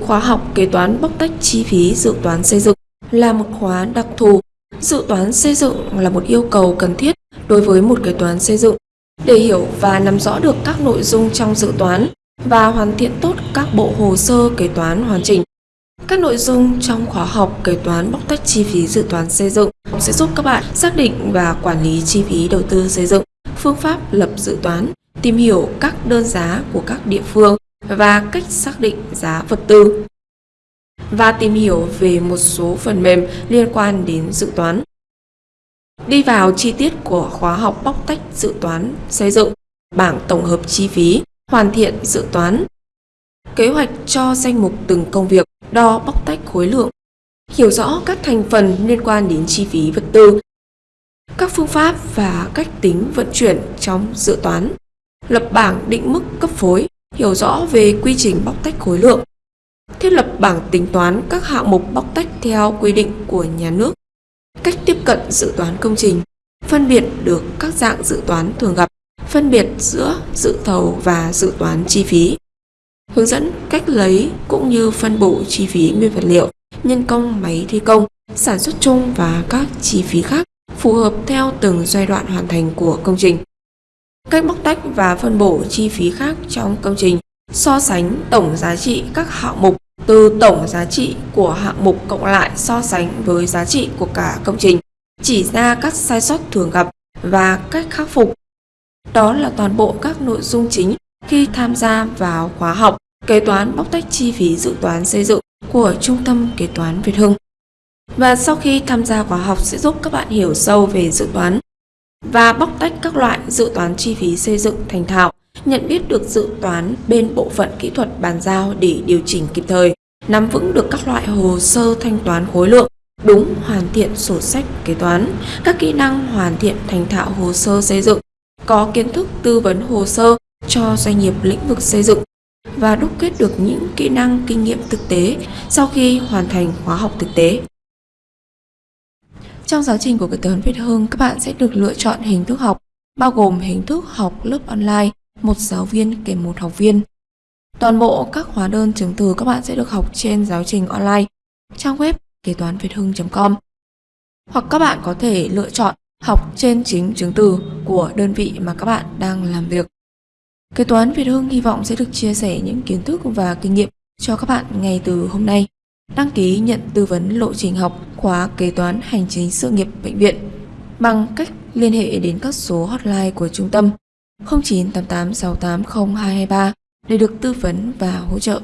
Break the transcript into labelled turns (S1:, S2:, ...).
S1: Khóa học kế toán bóc tách chi phí dự toán xây dựng là một khóa đặc thù. Dự toán xây dựng là một yêu cầu cần thiết đối với một kế toán xây dựng để hiểu và nắm rõ được các nội dung trong dự toán và hoàn thiện tốt các bộ hồ sơ kế toán hoàn chỉnh. Các nội dung trong khóa học kế toán bóc tách chi phí dự toán xây dựng sẽ giúp các bạn xác định và quản lý chi phí đầu tư xây dựng, phương pháp lập dự toán, tìm hiểu các đơn giá của các địa phương và cách xác định giá vật tư và tìm hiểu về một số phần mềm liên quan đến dự toán. Đi vào chi tiết của khóa học bóc tách dự toán xây dựng, bảng tổng hợp chi phí, hoàn thiện dự toán, kế hoạch cho danh mục từng công việc, đo bóc tách khối lượng, hiểu rõ các thành phần liên quan đến chi phí vật tư, các phương pháp và cách tính vận chuyển trong dự toán, lập bảng định mức cấp phối, hiểu rõ về quy trình bóc tách khối lượng, thiết lập bảng tính toán các hạng mục bóc tách theo quy định của nhà nước, cách tiếp cận dự toán công trình, phân biệt được các dạng dự toán thường gặp, phân biệt giữa dự thầu và dự toán chi phí, hướng dẫn cách lấy cũng như phân bổ chi phí nguyên vật liệu, nhân công máy thi công, sản xuất chung và các chi phí khác phù hợp theo từng giai đoạn hoàn thành của công trình. Cách bóc tách và phân bổ chi phí khác trong công trình, so sánh tổng giá trị các hạng mục từ tổng giá trị của hạng mục cộng lại so sánh với giá trị của cả công trình, chỉ ra các sai sót thường gặp và cách khắc phục. Đó là toàn bộ các nội dung chính khi tham gia vào khóa học kế toán bóc tách chi phí dự toán xây dựng của Trung tâm Kế toán Việt Hưng. Và sau khi tham gia khóa học sẽ giúp các bạn hiểu sâu về dự toán và bóc tách các loại dự toán chi phí xây dựng thành thạo, nhận biết được dự toán bên bộ phận kỹ thuật bàn giao để điều chỉnh kịp thời, nắm vững được các loại hồ sơ thanh toán khối lượng, đúng hoàn thiện sổ sách kế toán, các kỹ năng hoàn thiện thành thạo hồ sơ xây dựng, có kiến thức tư vấn hồ sơ cho doanh nghiệp lĩnh vực xây dựng và đúc kết được những kỹ năng kinh nghiệm thực tế sau khi hoàn thành khóa học thực tế. Trong giáo trình của kế toán Việt Hưng, các bạn sẽ được lựa chọn hình thức học, bao gồm hình thức học lớp online, một giáo viên kèm một học viên. Toàn bộ các hóa đơn chứng từ các bạn sẽ được học trên giáo trình online, trang web kế toán việt hưng.com. Hoặc các bạn có thể lựa chọn học trên chính chứng từ của đơn vị mà các bạn đang làm việc. Kế toán Việt Hưng hy vọng sẽ được chia sẻ những kiến thức và kinh nghiệm cho các bạn ngay từ hôm nay. Đăng ký nhận tư vấn lộ trình học khóa kế toán hành chính sự nghiệp bệnh viện bằng cách liên hệ đến các số hotline của trung tâm 0988680223 để được tư vấn và hỗ trợ.